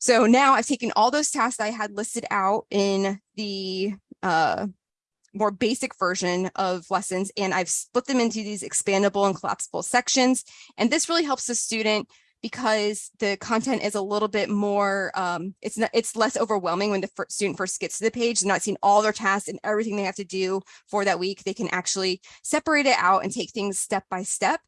So now I've taken all those tasks I had listed out in the uh, more basic version of lessons and I've split them into these expandable and collapsible sections. And this really helps the student because the content is a little bit more, um, it's not, it's less overwhelming when the student first gets to the page, they're not seeing all their tasks and everything they have to do for that week. They can actually separate it out and take things step by step.